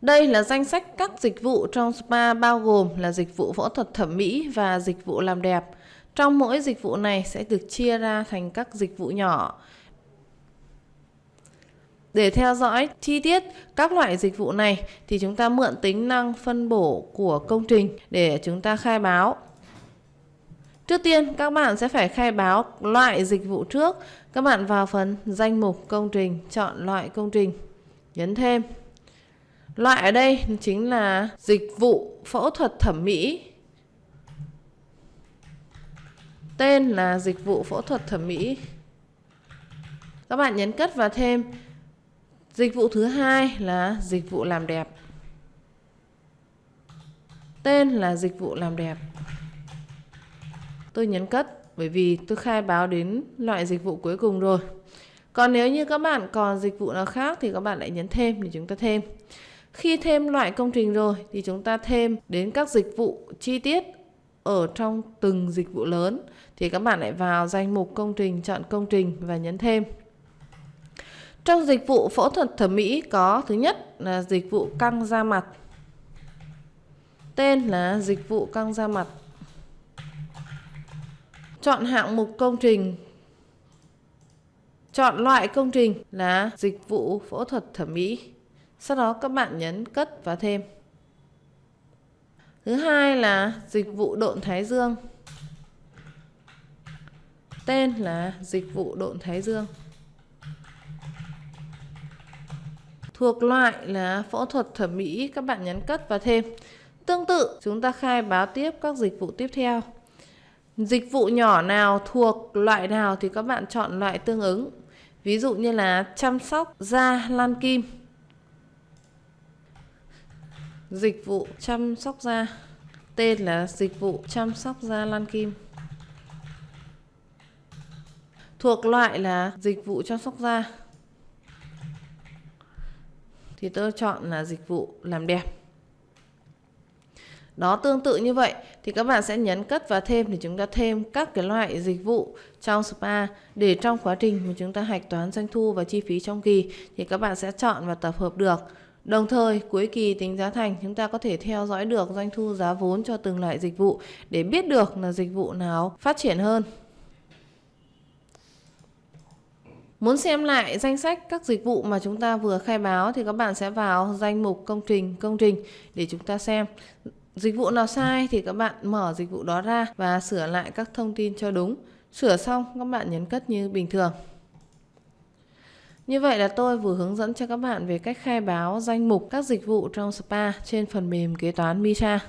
Đây là danh sách các dịch vụ trong spa bao gồm là dịch vụ phẫu thuật thẩm mỹ và dịch vụ làm đẹp. Trong mỗi dịch vụ này sẽ được chia ra thành các dịch vụ nhỏ. Để theo dõi chi tiết các loại dịch vụ này thì chúng ta mượn tính năng phân bổ của công trình để chúng ta khai báo. Trước tiên các bạn sẽ phải khai báo loại dịch vụ trước. Các bạn vào phần danh mục công trình, chọn loại công trình, nhấn thêm. Loại ở đây chính là dịch vụ phẫu thuật thẩm mỹ. Tên là dịch vụ phẫu thuật thẩm mỹ. Các bạn nhấn cất và thêm Dịch vụ thứ hai là dịch vụ làm đẹp. Tên là dịch vụ làm đẹp. Tôi nhấn cất bởi vì tôi khai báo đến loại dịch vụ cuối cùng rồi. Còn nếu như các bạn còn dịch vụ nào khác thì các bạn lại nhấn thêm để chúng ta thêm. Khi thêm loại công trình rồi thì chúng ta thêm đến các dịch vụ chi tiết ở trong từng dịch vụ lớn thì các bạn lại vào danh mục công trình, chọn công trình và nhấn thêm. Trong dịch vụ phẫu thuật thẩm mỹ có thứ nhất là dịch vụ căng da mặt. Tên là dịch vụ căng da mặt. Chọn hạng mục công trình. Chọn loại công trình là dịch vụ phẫu thuật thẩm mỹ. Sau đó các bạn nhấn cất và thêm. Thứ hai là dịch vụ độn thái dương. Tên là dịch vụ độn thái dương. Thuộc loại là phẫu thuật thẩm mỹ, các bạn nhấn cất và thêm. Tương tự, chúng ta khai báo tiếp các dịch vụ tiếp theo. Dịch vụ nhỏ nào thuộc loại nào thì các bạn chọn loại tương ứng. Ví dụ như là chăm sóc da lan kim. Dịch vụ chăm sóc da. Tên là dịch vụ chăm sóc da lan kim. Thuộc loại là dịch vụ chăm sóc da thì tôi chọn là dịch vụ làm đẹp đó, tương tự như vậy thì các bạn sẽ nhấn cất và thêm để chúng ta thêm các cái loại dịch vụ trong spa để trong quá trình mà chúng ta hạch toán doanh thu và chi phí trong kỳ thì các bạn sẽ chọn và tập hợp được Đồng thời, cuối kỳ tính giá thành chúng ta có thể theo dõi được doanh thu giá vốn cho từng loại dịch vụ để biết được là dịch vụ nào phát triển hơn. Muốn xem lại danh sách các dịch vụ mà chúng ta vừa khai báo thì các bạn sẽ vào danh mục công trình, công trình để chúng ta xem. Dịch vụ nào sai thì các bạn mở dịch vụ đó ra và sửa lại các thông tin cho đúng. Sửa xong các bạn nhấn cất như bình thường. Như vậy là tôi vừa hướng dẫn cho các bạn về cách khai báo danh mục các dịch vụ trong spa trên phần mềm kế toán Misa.